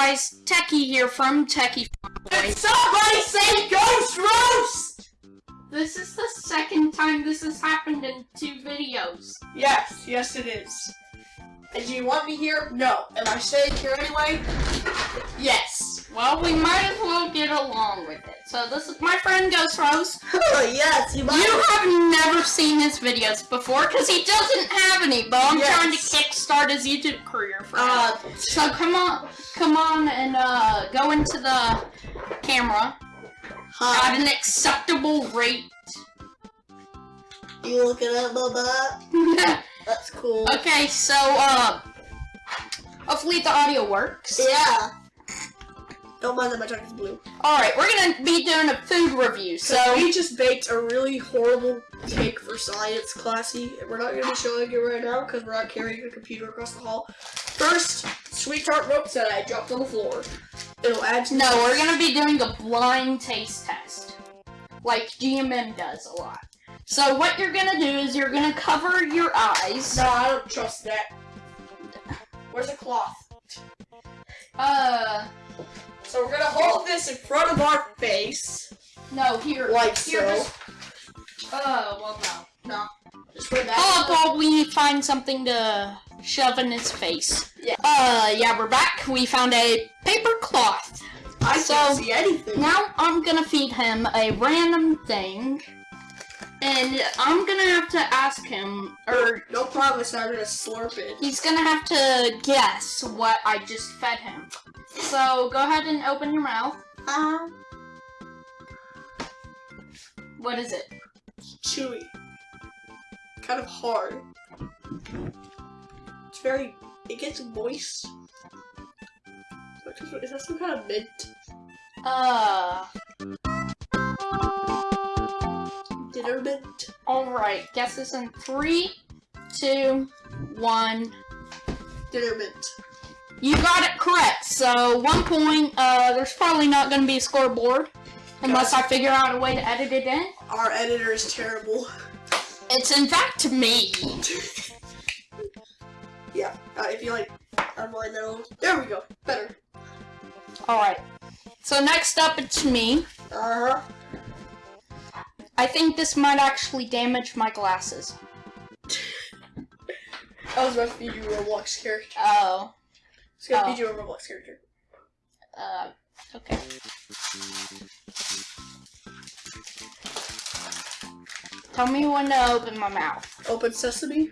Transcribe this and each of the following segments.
guys, Techie here from Techie Did Somebody say Ghost Roast! This is the second time this has happened in two videos. Yes, yes it is. And do you want me here? No. Am I staying here anyway? Yes. Well, we might as well get along with it. So this is my friend Ghost Rose. Oh, yes, you You have never seen his videos before because he doesn't have any, but I'm Yes. trying to kickstart his YouTube career for him. Uh, So come on, come on and uh, go into the camera hi. at an acceptable rate. You looking at my butt? That's cool. okay, so uh, hopefully the audio works. Yeah. Don't mind that my tongue is blue. All right, we're gonna be doing a food review. So we just baked a really horrible cake for science classy. We're not going to be showing it right now because we're not carrying a computer across the hall. First, sweet tart ropes that I dropped on the floor. It'll add to no, we're gonna be doing a blind taste test, like GMM does a lot. So what you're gonna do is you're gonna cover your eyes. No, I don't trust that. Where's the cloth? Uh, So we're gonna hold this in front of our face, no, here, like here, so. just- Uh, well, no, no. Just put that. Oh, well, we find something to shove in his face. Yeah. Uh, yeah, we're back. We found a paper cloth. I so- can't see anything. Now I'm gonna feed him a random thing, and I'm gonna have to ask him, or No promise I'm gonna slurp it. he's gonna have to guess what I just fed him. So go ahead and open your mouth. Um, What is it? chewy. Kind of hard. It's very. It gets moist. Is that some kind of mint? Uh, Dinner mint? alright. guess this in three, two, one. Dinner mint. You got it correct. So one point. Uh, there's probably not gonna be a scoreboard unless I figure out a way to edit it in. Our editor is terrible. It's in fact me. yeah, uh, if you like, that a little. There we go. Better. Alright. So next up it's me. Uh huh. I think this might actually damage my glasses. I was about to feed you a Roblox character. Oh. It's gonna Oh. feed you a Roblox character. Uh, okay. Tell me when to open my mouth. Open sesame.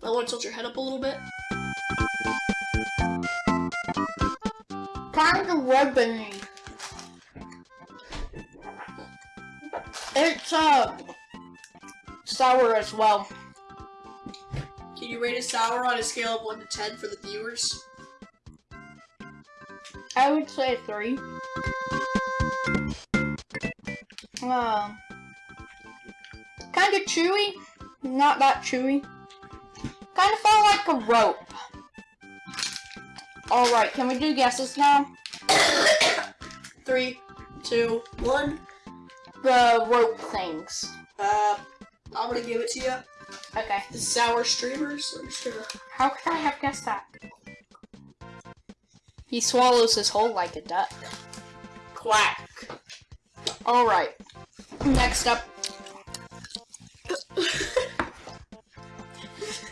I want to tilt your head up a little bit. Kind of ribbony. It's, uh, sour as well. Can you rate it sour on a scale of 1 to 10 for the viewers? I would say three. Uh, kind of chewy. Not that chewy. Kind of felt like a rope. Alright, can we do guesses now? Three, two, one. The rope things. Uh, I'm gonna give it to you. Okay. The sour streamers. I'm just gonna. How could I have guessed that? He swallows his whole like a duck. Quack. Alright. Next up.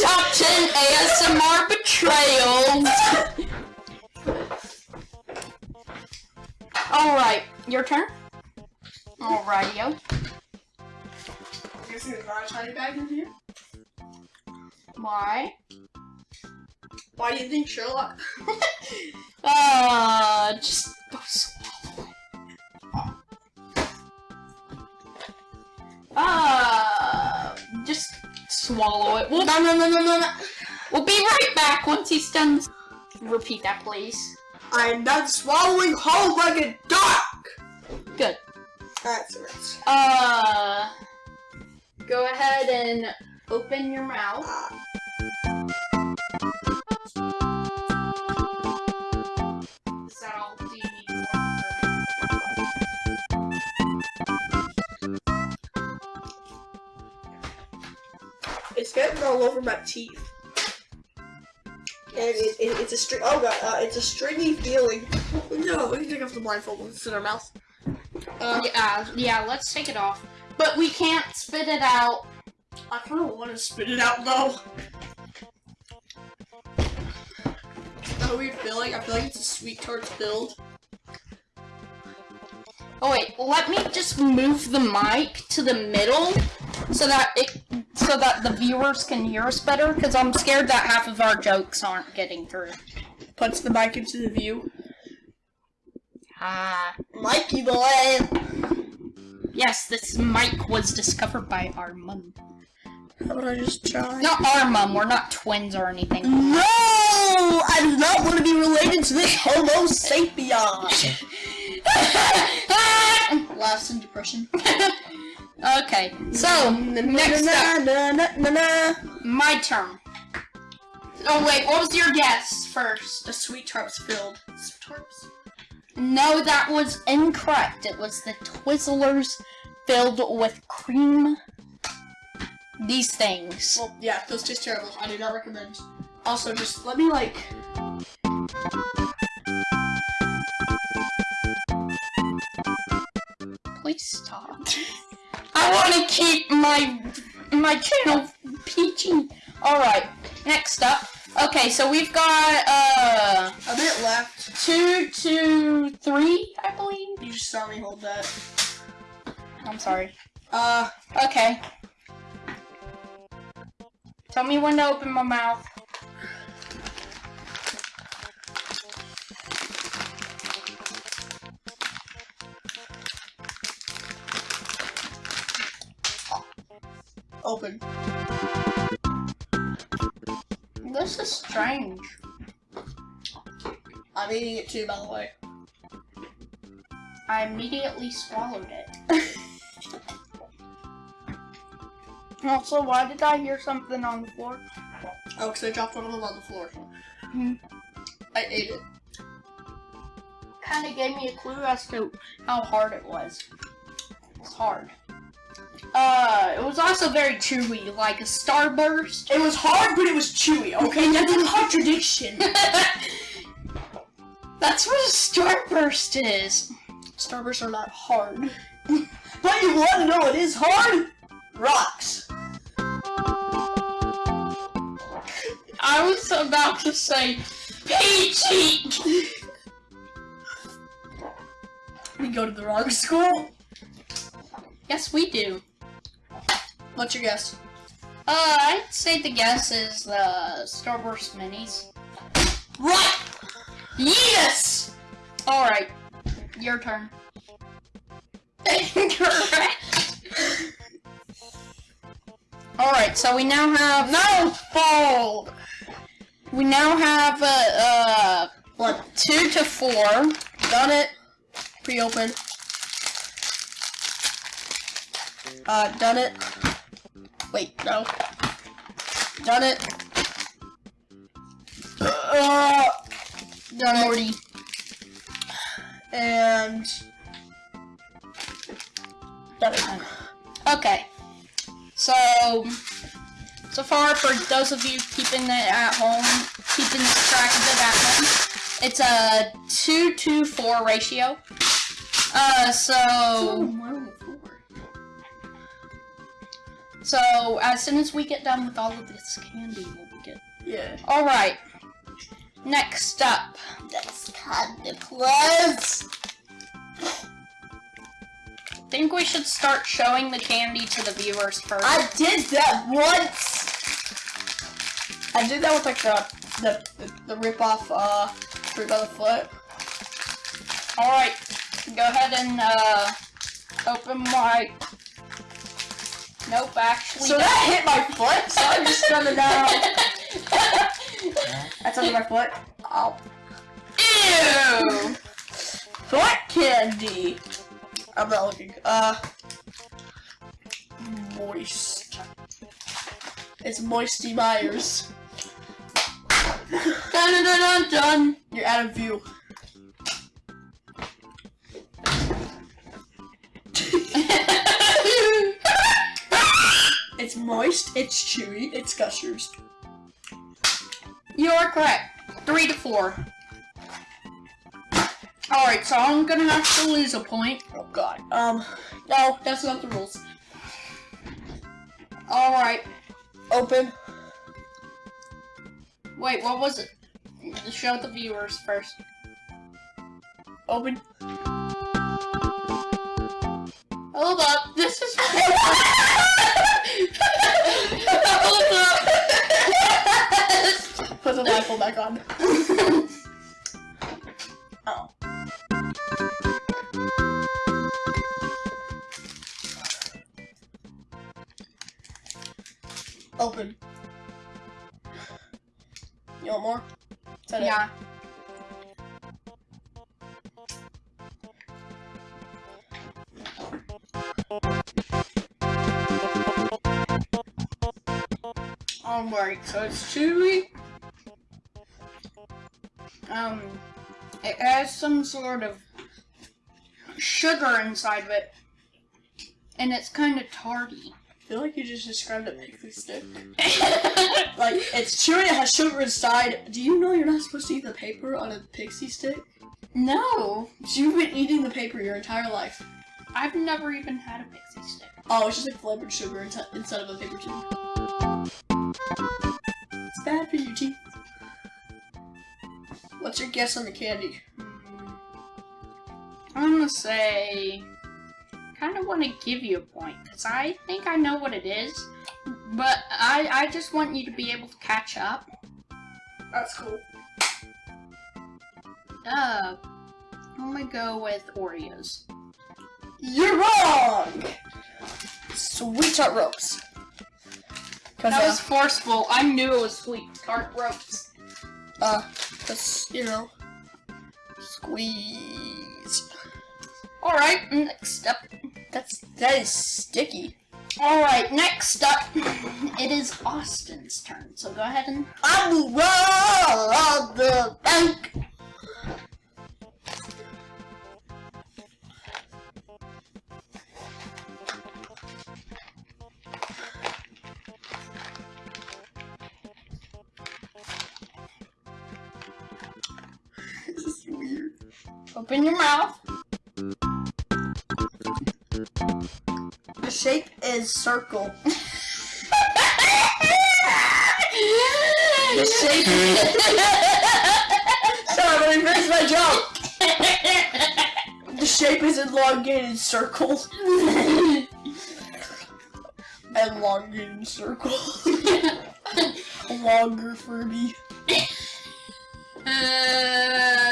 Top 10 ASMR betrayals. Alright, your turn. Alrighty-o. Guessing there's not a tiny bag in here. Why? Why do you think Sherlock? swallow it. We'll, No, no, no, no, no, no. we'll be right back once he's done. Repeat that, please. I'm not swallowing whole like a duck. Good. That's right. Uh, go ahead and open your mouth. All over my teeth. it, it, it's a string. Oh god, uh, it's a stringy feeling. No, we can take off the blindfold and it's in our mouth. Uh, Yeah, yeah, let's take it off. But we can't spit it out. I kind of want to spit it out though. How weird feeling? I feel like it's a sweet tart filled. Oh wait, let me just move the mic to the middle so that it so that the viewers can hear us better because I'm scared that half of our jokes aren't getting through. Puts the mic into the view. Ah. Mikey boy. Yes, this mic was discovered by our mum. How about I just try? Not our mum, we're not twins or anything. No, I do not want to be related to this Homo sapien. Laughs in depression. okay, so next up, my turn. Oh wait, what was your guess first? The sweet tarts filled. Tarts. No, that was incorrect. It was the Twizzlers filled with cream. These things. Well, yeah, those taste terrible. I do not recommend. Also, just let me like. I want to keep my my channel PG. All right. Next up. Okay, so we've got uh A bit left. two, two, three, I believe. You just saw me hold that. I'm sorry. Uh, Okay. Tell me when to open my mouth. Open. This is strange. I'm eating it too, by the way. I immediately swallowed it. also, why did I hear something on the floor? Oh, because I dropped one of them on the floor. Hmm. I ate it. Kind of gave me a clue as to how hard it was. It's hard. Uh, it was also very chewy, like a starburst. It was hard, but it was chewy. Okay, that's a contradiction. That's what a starburst is. Starbursts are not hard. but you want to know what is hard? Rocks. I was about to say peachy. We go to the wrong school. yes, we do. What's your guess? Uh, I'd say the guess is the Starburst minis. Right. Yes. All right, your turn. Incorrect. All right, so we now have No fold. we now have uh, uh What? two to four. Done it. Pre-open. Uh, done it. Wait, no. Done it. Uh, done it. Morty. And done it. Okay. So, so far for those of you keeping it at home, keeping track of it at home, it's a two to four ratio. Uh, so, so as soon as we get done with all of this candy, we'll be good. Yeah. All right. Next up, That's kind of close. I think we should start showing the candy to the viewers first. I did that once. I did that with like the the the, the rip off uh fruit by the foot. All right, go ahead and uh, open my. Nope, actually. So that hit my foot. So I'm just gonna now. That's under my foot. Oh, Ew! foot candy. I'm not looking. Uh, moist. It's Moisty Myers. Dun dun dun dun. You're out of view. Moist, it's chewy, it's gushers. You are correct. Three to four. Alright, so I'm gonna have to lose a point. Oh god. Um, no, that's not the rules. Alright. Open. Wait, what was it? Show the viewers first. Open. Hold up, this is Put the rifle back on. Oh. Open. You want more? That it? Alright, so it's chewy. Um, it has some sort of sugar inside of it. And it's kind of tarty. I feel like you just described a pixie stick. Like, it's chewy, it has sugar inside. Do you know you're not supposed to eat the paper on a pixie stick? no, You've been eating the paper your entire life. I've never even had a pixie stick. Oh, it's just like flavored sugar inside of a paper tube. It's bad for your teeth. What's your guess on the candy? I'm gonna say, kind of want to give you a point because I think I know what it is, but I I just want you to be able to catch up. That's cool. Uh, I'm gonna go with Oreos. You're wrong! Sweet tart ropes. That was forceful. I knew it was sweet tart ropes. uh, cause, you know, squeeze. All right, next up. That's, that is sticky. All right, next up, it is Austin's turn. So go ahead and I will roll the bank. Open your mouth. The shape is circle. The shape. Is. Sorry, let me finish my joke. The shape is elongated circle. elongated circle. Longer Furby. Uh,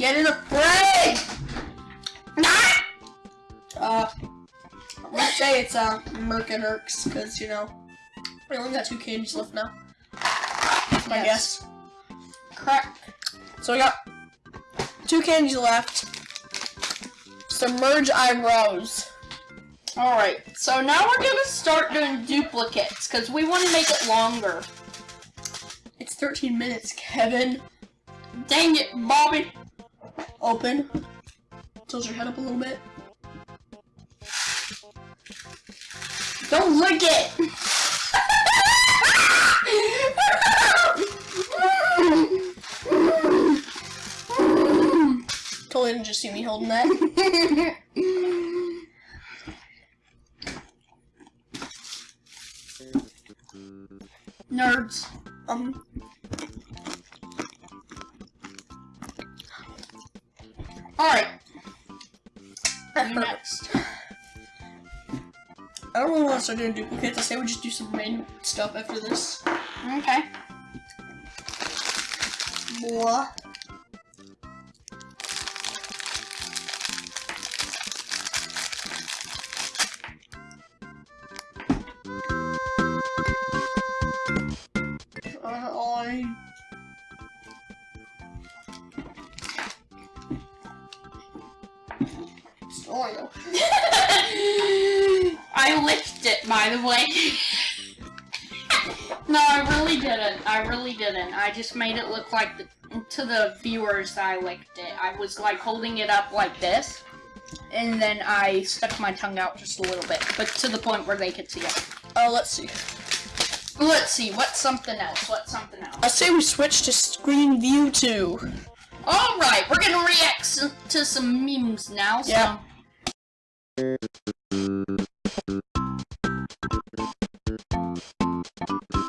Get in the fray! Uh, I'm gonna say it's uh, Merc and Erks, because, you know, we only got two candies left now. That's my Yes. guess. correct. So we got two candies left. Submerge eyebrows. All right, so now we're gonna start doing duplicates because we want to make it longer. It's 13 minutes, Kevin. Dang it, Bobby. Open. Tilt your head up a little bit. Don't lick it. Totally didn't just see me holding that. Nerds. Um, All right. Next. I don't really want to start doing duplicates. I say we just do some random stuff after this. Okay. Blah. Oreo. I licked it, by the way. no, I really didn't. I really didn't. I just made it look like the, to the viewers I licked it. I was like holding it up like this, and then I stuck my tongue out just a little bit, but to the point where they could see it. Oh, let's see. Let's see, what's something else? What's something else? I say we switch to screen view too. Alright, we're gonna react to some memes now, so. Yeah. Thank you.